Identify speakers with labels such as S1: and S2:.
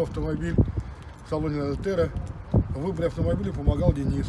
S1: автомобиль в салоне Альтера. В выборе автомобиля помогал Денис.